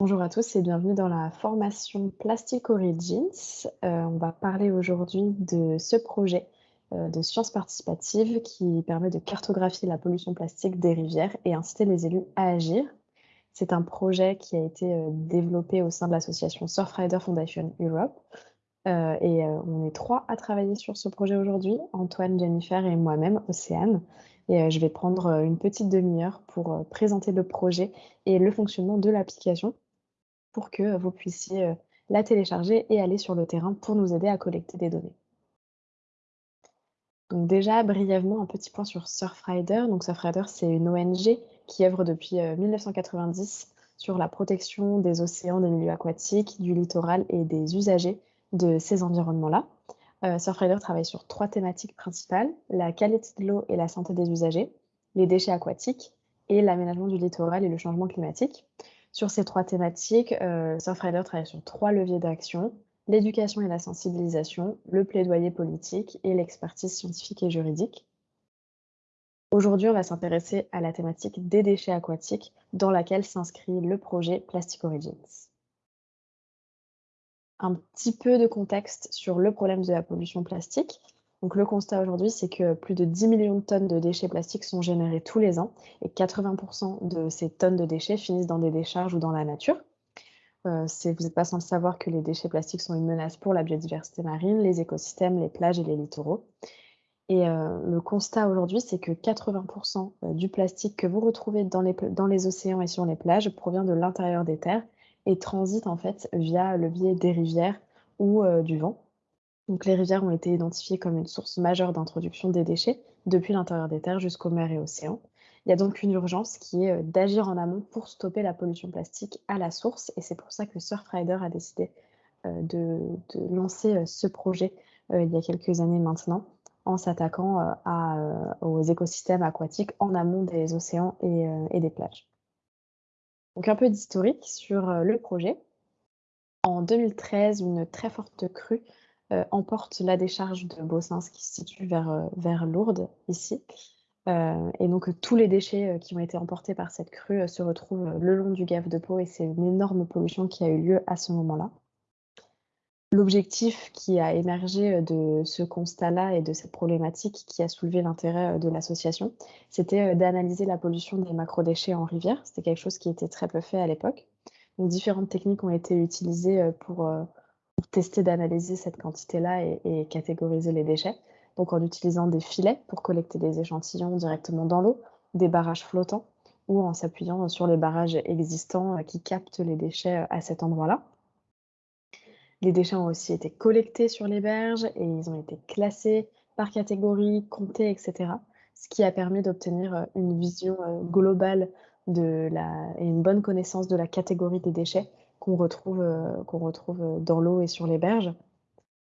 Bonjour à tous et bienvenue dans la formation Plastic Origins. Euh, on va parler aujourd'hui de ce projet euh, de sciences participatives qui permet de cartographier la pollution plastique des rivières et inciter les élus à agir. C'est un projet qui a été euh, développé au sein de l'association Surfrider Foundation Europe. et on est trois à travailler sur ce projet aujourd'hui, Antoine, Jennifer et moi-même, Océane. Et je vais prendre une petite demi-heure pour présenter le projet et le fonctionnement de l'application pour que vous puissiez euh, la télécharger et aller sur le terrain pour nous aider à collecter des données. Donc déjà, brièvement, un petit point sur Surfrider. Donc Surfrider, c'est une ONG qui œuvre depuis 1990 euh, sur la protection des océans, des milieux aquatiques, du littoral et des usagers de ces environnements-là. Euh, Surfrider travaille sur trois thématiques principales, la qualité de l'eau et la santé des usagers, les déchets aquatiques et l'aménagement du littoral et le changement climatique. Sur ces trois thématiques, euh, Surfrider travaille sur trois leviers d'action, l'éducation et la sensibilisation, le plaidoyer politique et l'expertise scientifique et juridique. Aujourd'hui, on va s'intéresser à la thématique des déchets aquatiques dans laquelle s'inscrit le projet Plastic Origins. Un petit peu de contexte sur le problème de la pollution plastique. Donc le constat aujourd'hui, c'est que plus de 10 millions de tonnes de déchets plastiques sont générés tous les ans et 80% de ces tonnes de déchets finissent dans des décharges ou dans la nature. Euh, vous n'êtes pas sans le savoir que les déchets plastiques sont une menace pour la biodiversité marine, les écosystèmes, les plages et les littoraux. Et euh, le constat aujourd'hui, c'est que 80% euh, du plastique que vous retrouvez dans les, dans les océans et sur les plages provient de l'intérieur des terres et transite en fait via le biais des rivières ou du vent. Donc, les rivières ont été identifiées comme une source majeure d'introduction des déchets depuis l'intérieur des terres jusqu'aux mers et océans. Il y a donc une urgence qui est euh, d'agir en amont pour stopper la pollution plastique à la source et c'est pour ça que Surfrider a décidé euh, de, lancer euh, ce projet il y a quelques années maintenant en s'attaquant aux écosystèmes aquatiques en amont des océans et, et des plages. Donc un peu d'historique sur le projet. En 2013, une très forte crue euh, emporte la décharge de Bossins qui se situe vers, euh, vers Lourdes, ici. Euh, et donc tous les déchets qui ont été emportés par cette crue se retrouvent le long du gave de Pau et c'est une énorme pollution qui a eu lieu à ce moment-là. L'objectif qui a émergé de ce constat-là et de cette problématique qui a soulevé l'intérêt de l'association, c'était d'analyser la pollution des macrodéchets en rivière. C'était quelque chose qui était très peu fait à l'époque. Donc différentes techniques ont été utilisées pour tester d'analyser cette quantité-là et, catégoriser les déchets. Donc en utilisant des filets pour collecter des échantillons directement dans l'eau, des barrages flottants ou en s'appuyant sur les barrages existants euh, qui captent les déchets euh, à cet endroit-là. Les déchets ont aussi été collectés sur les berges et ils ont été classés par catégorie, comptés, etc. Ce qui a permis d'obtenir euh, une vision globale de la, et une bonne connaissance de la catégorie des déchets qu'on retrouve, euh, retrouve euh, dans l'eau et sur les berges.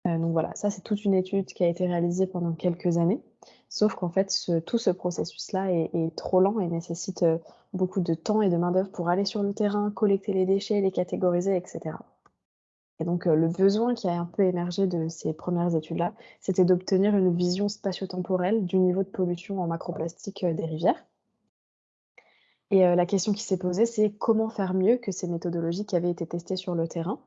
Euh, donc voilà, ça c'est toute une étude qui a été réalisée pendant quelques années, sauf qu'en fait tout ce processus-là est, trop lent et nécessite beaucoup de temps et de main-d'œuvre pour aller sur le terrain, collecter les déchets, les catégoriser, etc. Et donc le besoin qui a un peu émergé de ces premières études-là, c'était d'obtenir une vision spatio-temporelle du niveau de pollution en macroplastique des rivières. Et euh, la question qui s'est posée, c'est comment faire mieux que ces méthodologies qui avaient été testées sur le terrain?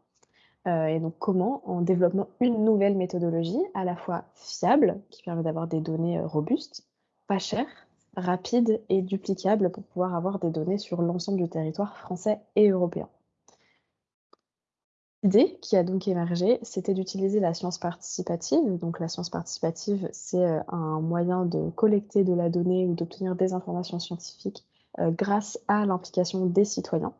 Euh, Et donc comment, en développant une nouvelle méthodologie à la fois fiable, qui permet d'avoir des données euh, robustes, pas chères, rapides et duplicables pour pouvoir avoir des données sur l'ensemble du territoire français et européen? L'idée qui a donc émergé, c'était d'utiliser la science participative. Donc la science participative, c'est un moyen de collecter de la donnée ou d'obtenir des informations scientifiques grâce à l'implication des citoyens.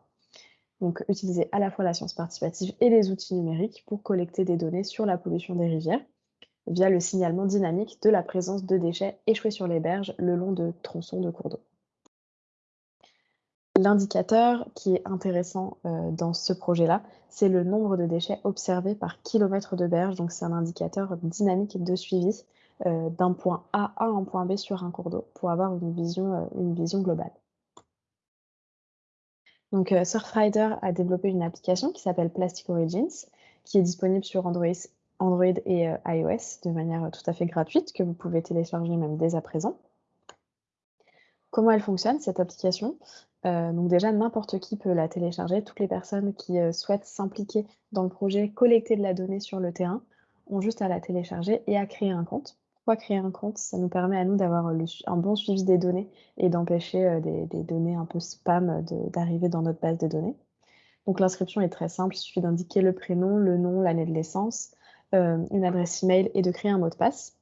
Donc utiliser à la fois la science participative et les outils numériques pour collecter des données sur la pollution des rivières via le signalement dynamique de la présence de déchets échoués sur les berges le long de tronçons de cours d'eau. L'indicateur qui est intéressant euh, dans ce projet-là, c'est le nombre de déchets observés par kilomètre de berge. Donc c'est un indicateur dynamique de suivi euh, d'un point A à un point B sur un cours d'eau pour avoir une vision globale. Donc, euh, Surfrider a développé une application qui s'appelle Plastic Origins, qui est disponible sur Android, et euh, iOS de manière tout à fait gratuite, que vous pouvez télécharger même dès à présent. Comment elle fonctionne, cette application? Euh, donc déjà, n'importe qui peut la télécharger. Toutes les personnes qui euh, souhaitent s'impliquer dans le projet, collecter de la donnée sur le terrain, ont juste à la télécharger et à créer un compte. Pourquoi créer un compte Ça nous permet à nous d'avoir un bon suivi des données et d'empêcher euh, des, données un peu spam d'arriver dans notre base de données. Donc l'inscription est très simple, il suffit d'indiquer le prénom, le nom, l'année de naissance, une adresse email et de créer un mot de passe.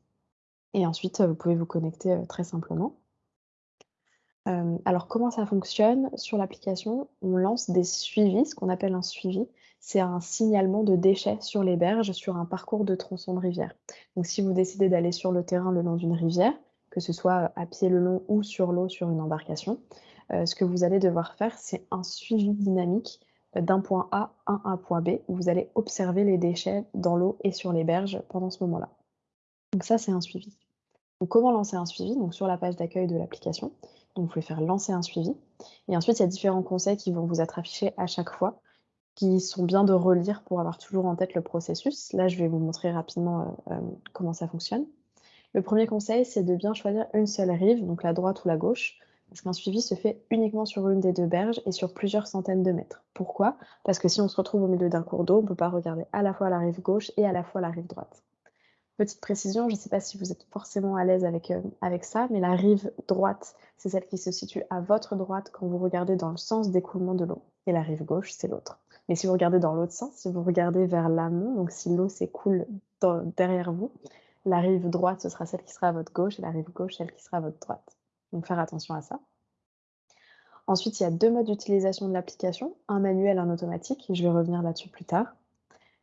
Et ensuite, vous pouvez vous connecter très simplement alors comment ça fonctionne? Sur l'application, on lance des suivis, ce qu'on appelle un suivi. C'est un signalement de déchets sur les berges, sur un parcours de tronçon de rivière. Donc si vous décidez d'aller sur le terrain le long d'une rivière, que ce soit, à pied le long ou sur l'eau sur une embarcation, ce que vous allez devoir faire, c'est un suivi dynamique, d'un point A à un point B, où vous allez observer les déchets dans l'eau et sur les berges pendant ce moment-là. Donc ça, c'est un suivi. Comment lancer un suivi? Donc sur la page d'accueil de l'application, donc, vous pouvez faire lancer un suivi. Et ensuite, il y a différents conseils qui vont vous être affichés à chaque fois, qui sont bien de relire pour avoir toujours en tête le processus. Là, je vais vous montrer rapidement euh, euh, comment ça fonctionne. Le premier conseil, c'est de bien choisir une seule rive, donc la droite ou la gauche, parce qu'un suivi se fait uniquement sur une des deux berges et sur plusieurs centaines de mètres. Pourquoi? Parce que si on se retrouve au milieu d'un cours d'eau, on ne peut pas regarder à la fois la rive gauche et à la fois la rive droite. Petite précision, je ne sais pas si vous êtes forcément à l'aise avec, euh, avec ça, mais la rive droite, c'est celle qui se situe à votre droite quand vous regardez dans le sens d'écoulement de l'eau. Et la rive gauche, c'est l'autre. Mais si vous regardez dans l'autre sens, si vous regardez vers l'amont, donc si l'eau s'écoule derrière vous, la rive droite, ce sera celle qui sera à votre gauche, et la rive gauche, celle qui sera à votre droite. Donc faire attention à ça. Ensuite, il y a deux modes d'utilisation de l'application, un manuel, un automatique. Je vais revenir là-dessus plus tard.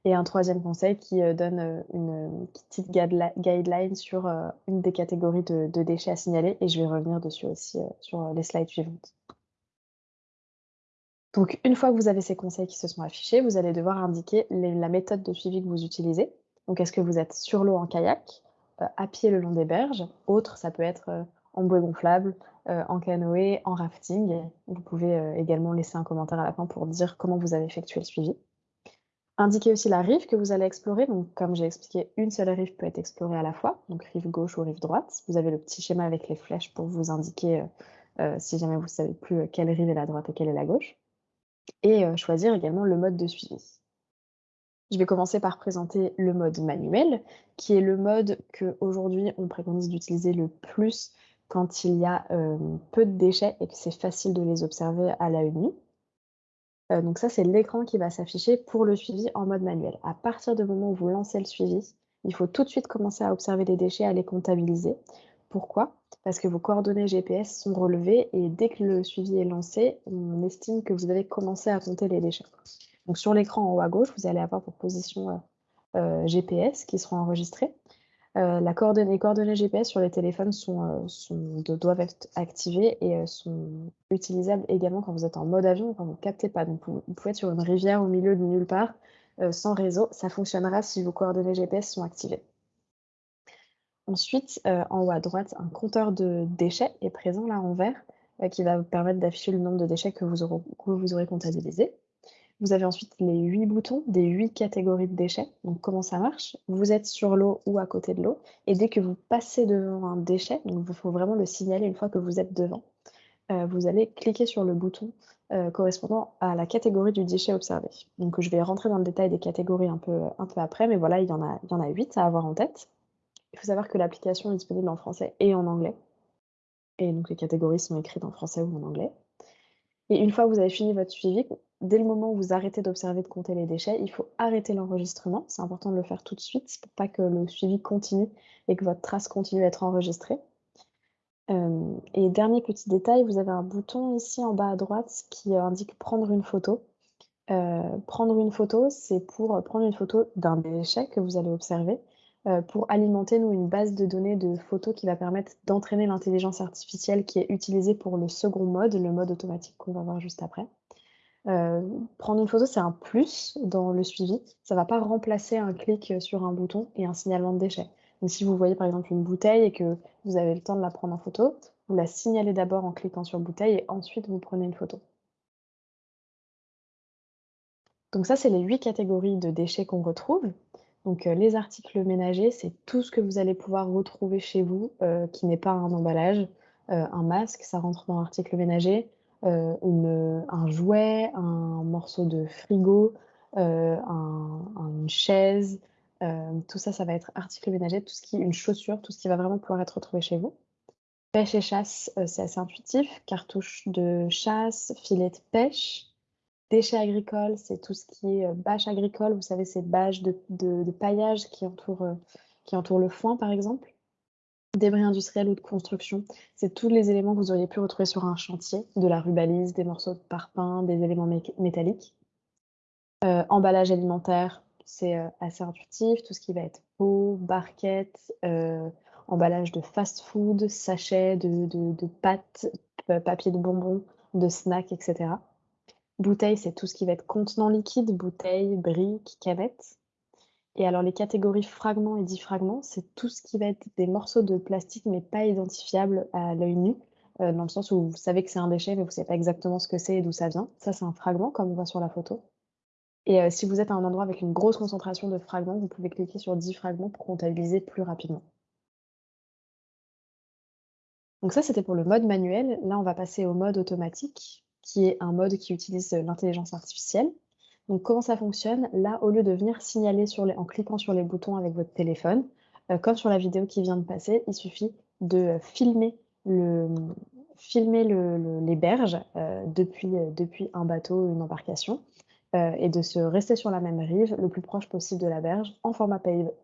Et un troisième conseil qui euh, donne euh, une petite guideline sur euh, une des catégories de, déchets à signaler et je vais revenir dessus aussi sur les slides suivantes. Donc une fois que vous avez ces conseils qui se sont affichés, vous allez devoir indiquer la méthode de suivi que vous utilisez. Donc est-ce que vous êtes sur l'eau en kayak, à pied le long des berges, autre ça peut être en bouée gonflable, en canoë, en rafting. Vous pouvez également laisser un commentaire à la fin pour dire comment vous avez effectué le suivi. Indiquez aussi la rive que vous allez explorer. Donc, comme j'ai expliqué, une seule rive peut être explorée à la fois, donc rive gauche ou rive droite. Vous avez le petit schéma avec les flèches pour vous indiquer, euh, euh, si jamais vous ne savez plus euh, quelle rive est la droite et quelle est la gauche. Et choisir également le mode de suivi. Je vais commencer par présenter le mode manuel, qui est le mode que aujourd'hui on préconise d'utiliser le plus quand il y a peu de déchets et que c'est facile de les observer à la nue. Euh, donc ça, c'est l'écran qui va s'afficher pour le suivi en mode manuel. À partir du moment où vous lancez le suivi, il faut tout de suite commencer à observer les déchets, à les comptabiliser. Pourquoi? Parce que vos coordonnées GPS sont relevées et dès que le suivi est lancé, on estime que vous avez commencé à compter les déchets. Donc sur l'écran en haut à gauche, vous allez avoir vos positions euh, euh, GPS qui seront enregistrées. Euh, les coordonnées GPS sur les téléphones doivent être activées et sont utilisables également quand vous êtes en mode avion, quand vous ne captez pas. Donc vous, pouvez être sur une rivière au milieu de nulle part, sans réseau. Ça fonctionnera si vos coordonnées GPS sont activées. Ensuite, en haut à droite, un compteur de déchets est présent là en vert, qui va vous permettre d'afficher le nombre de déchets que vous aurez, que vous aurez comptabilisés. Vous avez ensuite les huit boutons des huit catégories de déchets. Donc comment ça marche? Vous êtes sur l'eau ou à côté de l'eau et dès que vous passez devant un déchet, donc il faut vraiment le signaler une fois que vous êtes devant, euh, vous allez cliquer sur le bouton euh, correspondant à la catégorie du déchet observé. Donc je vais rentrer dans le détail des catégories un peu, après, mais voilà, il y, en a, 8 à avoir en tête. Il faut savoir que l'application est disponible en français et en anglais. Et donc les catégories sont écrites en français ou en anglais. Et une fois que vous avez fini votre suivi, dès le moment où vous arrêtez d'observer, de compter les déchets, il faut arrêter l'enregistrement. C'est important de le faire tout de suite pour pas que le suivi continue et que votre trace continue à être enregistrée. Euh, et dernier petit détail, vous avez un bouton ici en bas à droite qui indique prendre une photo. Euh, prendre une photo, c'est pour prendre une photo d'un déchet que vous allez observer pour alimenter nous une base de données de photos qui va permettre d'entraîner l'intelligence artificielle qui est utilisée pour le second mode, le mode automatique qu'on va voir juste après. Euh, prendre une photo, c'est un plus dans le suivi. Ça ne va pas remplacer un clic sur un bouton et un signalement de déchet. Donc, si vous voyez par exemple une bouteille et que vous avez le temps de la prendre en photo, vous la signalez d'abord en cliquant sur bouteille et ensuite vous prenez une photo. Donc ça, c'est les huit catégories de déchets qu'on retrouve. Donc euh, les articles ménagers, c'est tout ce que vous allez pouvoir retrouver chez vous euh, qui n'est pas un emballage. un masque, ça rentre dans l'article ménager. un jouet, un morceau de frigo, une chaise, tout ça, ça va être article ménager, tout ce qui une chaussure, tout ce qui va vraiment pouvoir être retrouvé chez vous. Pêche et chasse, c'est assez intuitif, cartouche de chasse, filet de pêche. Déchets agricoles, c'est tout ce qui est, bâche agricole, vous savez, ces bâches de paillage qui entourent, qui entourent le foin, par exemple. Débris industriels ou de construction, c'est tous les éléments que vous auriez pu retrouver sur un chantier, de la rubalise, des morceaux de parpaing, des éléments métalliques. Euh, emballage alimentaire, c'est euh, assez intuitif, tout ce qui va être eau, barquettes, euh, emballage de fast-food, sachets de, pâtes, papier de bonbons, de snacks, etc. Bouteilles, c'est tout ce qui va être contenant liquide, bouteilles, briques, canettes. Et alors les catégories fragments et diffragments, c'est tout ce qui va être des morceaux de plastique mais pas identifiables à l'œil nu, euh, dans le sens où vous savez que c'est un déchet mais vous ne savez pas exactement ce que c'est et d'où ça vient. Ça, c'est un fragment comme on voit sur la photo. Et euh, si vous êtes à un endroit avec une grosse concentration de fragments, vous pouvez cliquer sur diffragments pour comptabiliser plus rapidement. Donc ça, c'était pour le mode manuel. Là, on va passer au mode automatique, qui est un mode qui utilise l'intelligence artificielle. Donc comment ça fonctionne? Là, au lieu de venir signaler en cliquant sur les boutons avec votre téléphone, euh, comme sur la vidéo qui vient de passer, il suffit de filmer, les berges euh, euh, depuis, un bateau, une embarcation, et de se rester sur la même rive, le plus proche possible de la berge, en format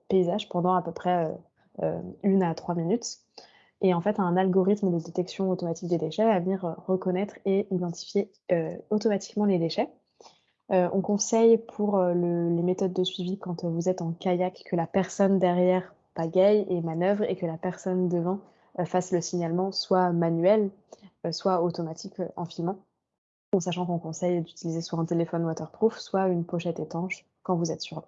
paysage pendant à peu près une à trois minutes. Et en fait, un algorithme de détection automatique des déchets va venir reconnaître et identifier automatiquement les déchets. Euh, on conseille pour euh, les méthodes de suivi quand euh, vous êtes en kayak que la personne derrière pagaille et manœuvre et que la personne devant fasse le signalement soit manuel, soit automatique en filmant. En sachant qu'on conseille d'utiliser soit un téléphone waterproof, soit une pochette étanche quand vous êtes sur.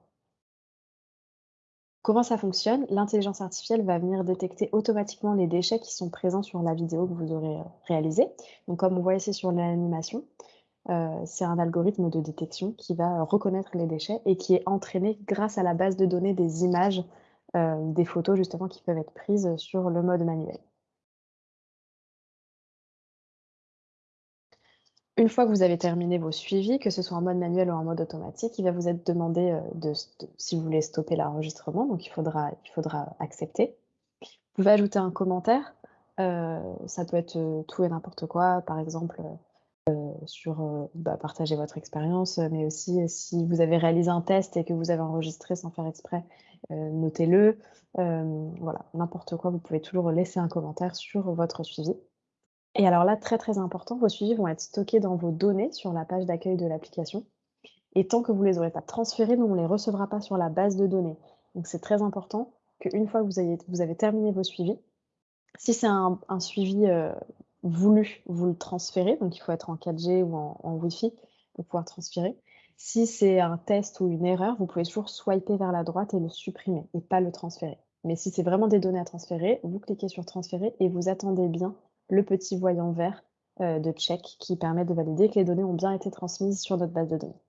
Comment ça fonctionne L'intelligence artificielle va venir détecter automatiquement les déchets qui sont présents sur la vidéo que vous aurez réalisée. Donc comme on voit ici sur l'animation, euh, c'est un algorithme de détection qui va reconnaître les déchets et qui est entraîné grâce à la base de données des images, euh, des photos justement qui peuvent être prises sur le mode manuel. Une fois que vous avez terminé vos suivis, que ce soit en mode manuel ou en mode automatique, il va vous être demandé euh, de, si vous voulez stopper l'enregistrement, donc il faudra, accepter. Vous pouvez ajouter un commentaire, ça peut être tout et n'importe quoi, par exemple euh, sur euh, bah, partager votre expérience, mais aussi euh, si vous avez réalisé un test et que vous avez enregistré sans faire exprès, notez-le. voilà, n'importe quoi, vous pouvez toujours laisser un commentaire sur votre suivi. Et alors là, très très important, vos suivis vont être stockés dans vos données sur la page d'accueil de l'application. Et tant que vous ne les aurez pas transférés, nous, on ne les recevra pas sur la base de données. Donc c'est très important qu'une fois que vous avez, terminé vos suivis, si c'est un, suivi voulu vous le transférer, donc il faut être en 4G ou en, Wi-Fi pour pouvoir transférer. Si c'est un test ou une erreur, vous pouvez toujours swiper vers la droite et le supprimer et pas le transférer. Mais si c'est vraiment des données à transférer, vous cliquez sur transférer et vous attendez bien le petit voyant vert euh, de check qui permet de valider que les données ont bien été transmises sur notre base de données.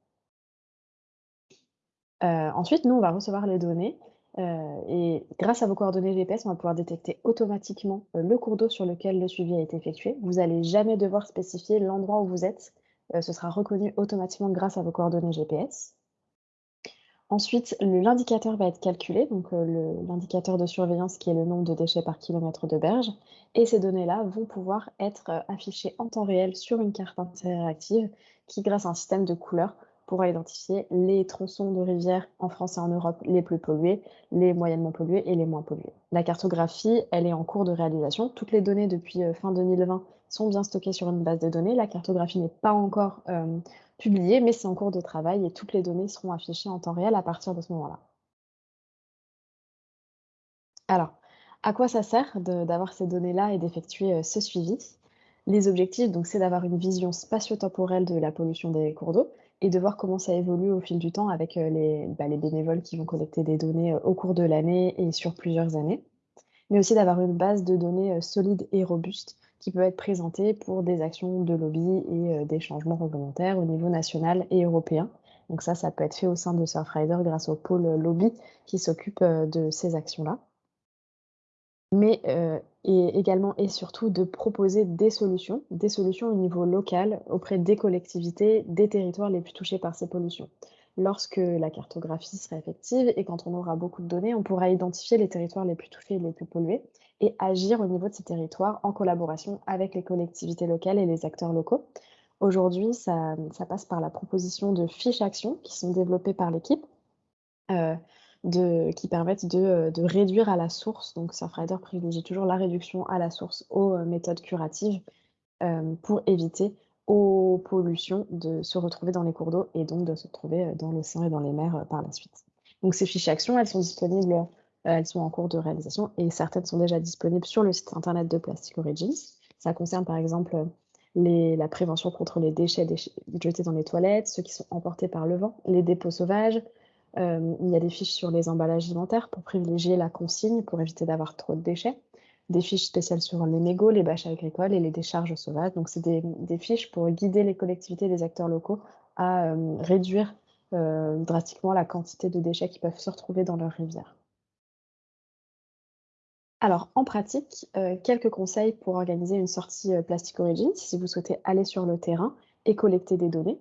Euh, ensuite, nous, on va recevoir les données euh, et grâce à vos coordonnées GPS, on va pouvoir détecter automatiquement le cours d'eau sur lequel le suivi a été effectué. Vous n'allez jamais devoir spécifier l'endroit où vous êtes. Ce sera reconnu automatiquement grâce à vos coordonnées GPS. Ensuite, l'indicateur va être calculé, donc l'indicateur de surveillance qui est le nombre de déchets par kilomètre de berge. Et ces données-là vont pouvoir être affichées en temps réel sur une carte interactive qui, grâce à un système de couleurs, pourra identifier les tronçons de rivières en France et en Europe les plus pollués, les moyennement pollués et les moins pollués. La cartographie, elle est en cours de réalisation. Toutes les données depuis euh, fin 2020 sont bien stockées sur une base de données. La cartographie n'est pas encore publiée, mais c'est en cours de travail et toutes les données seront affichées en temps réel à partir de ce moment-là. Alors, à quoi ça sert d'avoir ces données-là et d'effectuer euh, ce suivi? Les objectifs, donc, c'est d'avoir une vision spatio-temporelle de la pollution des cours d'eau, et de voir comment ça évolue au fil du temps avec euh, bah, les, bénévoles qui vont collecter des données euh, au cours de l'année et sur plusieurs années, mais aussi d'avoir une base de données solide et robuste qui peut être présentée pour des actions de lobby et des changements réglementaires au niveau national et européen. Donc ça, ça peut être fait au sein de Surfrider grâce au pôle lobby qui s'occupe de ces actions-là. Mais et également et surtout de proposer des solutions, des solutions au niveau local auprès des collectivités, des territoires les plus touchés par ces pollutions. Lorsque la cartographie sera effective et quand on aura beaucoup de données, on pourra identifier les territoires les plus touchés et les plus pollués et agir au niveau de ces territoires en collaboration avec les collectivités locales et les acteurs locaux. Aujourd'hui, ça, passe par la proposition de fiches actions qui sont développées par l'équipe, euh, qui permettent de, de, réduire à la source. Donc, Surfrider privilégie toujours la réduction à la source aux euh, méthodes curatives euh, pour éviter aux pollutions de se retrouver dans les cours d'eau et donc de se retrouver euh, dans l'océan et dans les mers euh, par la suite. Donc ces fiches actions, elles sont disponibles, euh, elles sont en cours de réalisation et certaines sont déjà disponibles sur le site internet de Plastic Origins. Ça concerne par exemple la prévention contre les déchets, jetés dans les toilettes, ceux qui sont emportés par le vent, les dépôts sauvages. Euh, il y a des fiches sur les emballages alimentaires pour privilégier la consigne, pour éviter d'avoir trop de déchets des fiches spéciales sur les mégots, les bâches agricoles et les décharges sauvages. Donc, c'est des, fiches pour guider les collectivités et les acteurs locaux à euh, réduire euh, drastiquement la quantité de déchets qui peuvent se retrouver dans leurs rivières. Alors, en pratique, euh, quelques conseils pour organiser une sortie euh, Plastic Origins si vous souhaitez aller sur le terrain et collecter des données.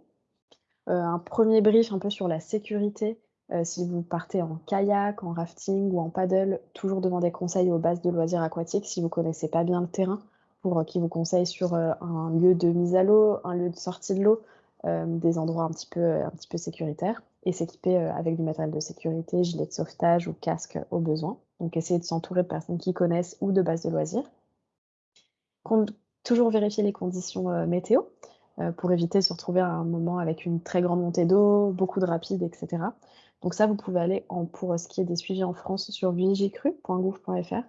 Euh, un premier brief un peu sur la sécurité si vous partez en kayak, en rafting ou en paddle, toujours demandez conseil aux bases de loisirs aquatiques si vous ne connaissez pas bien le terrain, pour qu'ils vous conseillent sur un lieu de mise à l'eau, un lieu de sortie de l'eau, des endroits un petit peu, un petit peu sécuritaires, et s'équiper avec du matériel de sécurité, gilet de sauvetage ou casque au besoin. Donc essayez de s'entourer de personnes qui connaissent ou de bases de loisirs. toujours vérifier les conditions euh, météo pour éviter de se retrouver à un moment avec une très grande montée d'eau, beaucoup de rapides, etc. Donc ça, vous pouvez aller pour ce qui est des suivis en France sur vigicru.gouv.fr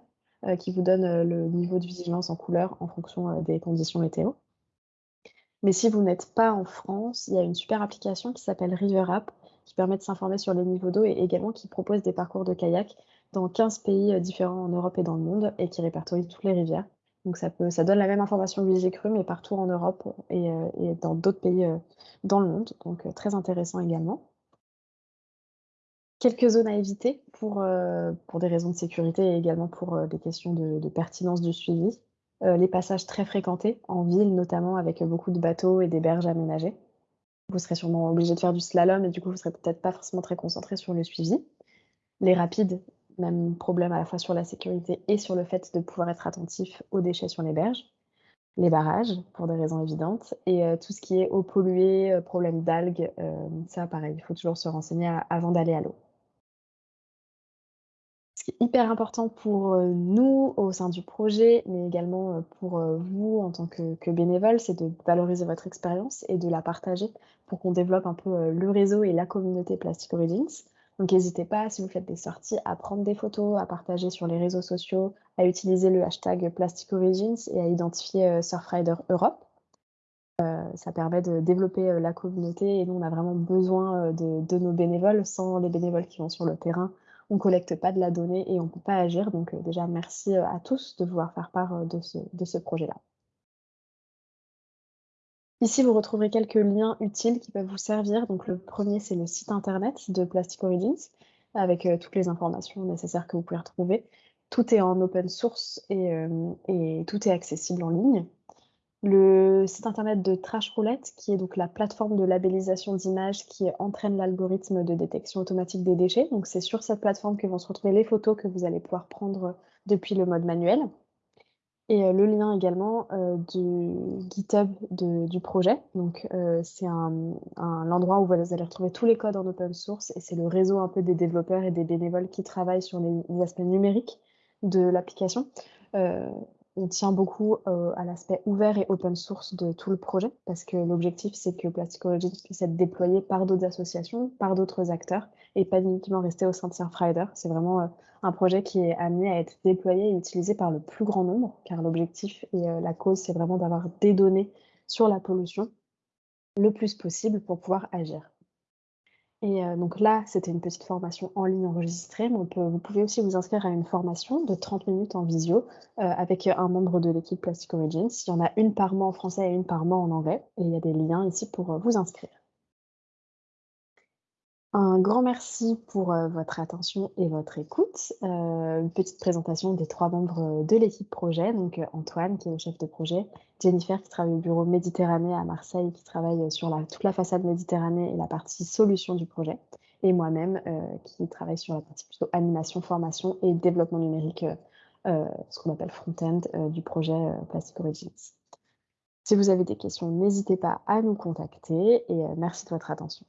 euh, qui vous donne euh, le niveau de vigilance en couleur en fonction euh, des conditions météo. Mais si vous n'êtes pas en France, il y a une super application qui s'appelle River App qui permet de s'informer sur les niveaux d'eau et également qui propose des parcours de kayak dans 15 pays différents en Europe et dans le monde et qui répertorie toutes les rivières. Donc ça, donne la même information que Vigicru, mais partout en Europe et, et dans d'autres pays dans le monde. Donc très intéressant également. Quelques zones à éviter pour, euh, des raisons de sécurité et également pour euh, des questions de, pertinence du suivi. Euh, les passages très fréquentés, en ville notamment, avec beaucoup de bateaux et des berges aménagées. Vous serez sûrement obligé de faire du slalom et du coup, vous serez peut-être pas forcément très concentré sur le suivi. Les rapides, même problème à la fois sur la sécurité et sur le fait de pouvoir être attentif aux déchets sur les berges. Les barrages, pour des raisons évidentes. Et euh, tout ce qui est eau polluée, euh, problème d'algues, euh, ça pareil, il faut toujours se renseigner avant d'aller à l'eau hyper important pour euh, nous au sein du projet, mais également pour vous en tant que bénévole, c'est de valoriser votre expérience et de la partager pour qu'on développe un peu le réseau et la communauté Plastic Origins. Donc n'hésitez pas, si vous faites des sorties, à prendre des photos, à partager sur les réseaux sociaux, à utiliser le hashtag Plastic Origins et à identifier Surfrider Europe. Euh, ça permet de développer la communauté et nous, on a vraiment besoin de, nos bénévoles. Sans les bénévoles qui vont sur le terrain, on ne collecte pas de la donnée et on ne peut pas agir. Donc euh, déjà, merci euh, à tous de vouloir faire part euh, de ce projet-là. Ici, vous retrouverez quelques liens utiles qui peuvent vous servir. Donc le premier, c'est le site internet de Plastic Origins avec toutes les informations nécessaires que vous pouvez retrouver. Tout est en open source et, et tout est accessible en ligne le site internet de Trash Roulette, qui est donc la plateforme de labellisation d'images qui entraîne l'algorithme de détection automatique des déchets. Donc c'est sur cette plateforme que vont se retrouver les photos que vous allez pouvoir prendre depuis le mode manuel. Et euh, le lien également euh, du GitHub du projet. Donc euh, c'est un, un, endroit où vous allez retrouver tous les codes en open source et c'est le réseau un peu des développeurs et des bénévoles qui travaillent sur les, les aspects numériques de l'application. Euh, on tient beaucoup euh, à l'aspect ouvert et open source de tout le projet, parce que l'objectif, c'est que Plastic Origins puisse être déployé par d'autres associations, par d'autres acteurs, et pas uniquement rester au sein de Surfrider. C'est vraiment euh, un projet qui est amené à être déployé et utilisé par le plus grand nombre, car l'objectif et euh, la cause, c'est vraiment d'avoir des données sur la pollution le plus possible pour pouvoir agir. Et euh, donc là, c'était une petite formation en ligne enregistrée, mais vous pouvez aussi vous inscrire à une formation de 30 minutes en visio euh, avec un membre de l'équipe Plastic Origins. Il y en a une par mois en français et une par mois en anglais. Et il y a des liens ici pour euh, vous inscrire. Un grand merci pour, heu, votre attention et votre écoute. Heu, une petite présentation des 3 membres, de l'équipe projet, donc, Antoine qui est le chef de projet, Jennifer qui travaille au bureau Méditerranée à Marseille, qui travaille, sur toute la façade Méditerranée et la partie solution du projet et moi-même, qui travaille sur la partie plutôt animation, formation et développement numérique, ce qu'on appelle front-end, du projet, Plastic Origins. Si vous avez des questions, n'hésitez pas à nous contacter et merci de votre attention.